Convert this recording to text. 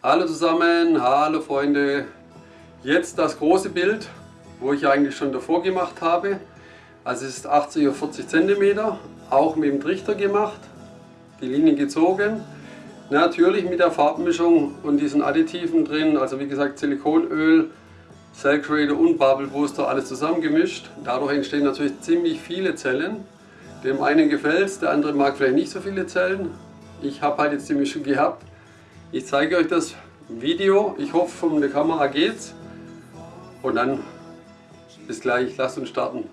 Hallo zusammen, hallo Freunde. Jetzt das große Bild, wo ich eigentlich schon davor gemacht habe. Also es ist 80 auf 40 cm, auch mit dem Trichter gemacht, die Linie gezogen. Natürlich mit der Farbmischung und diesen Additiven drin, also wie gesagt Silikonöl, Cell Creator und Bubble Booster, alles zusammengemischt. Dadurch entstehen natürlich ziemlich viele Zellen. Dem einen gefällt es, der andere mag vielleicht nicht so viele Zellen. Ich habe halt jetzt die Mischung gehabt. Ich zeige euch das Video. Ich hoffe, von der Kamera geht's. Und dann bis gleich. Lasst uns starten.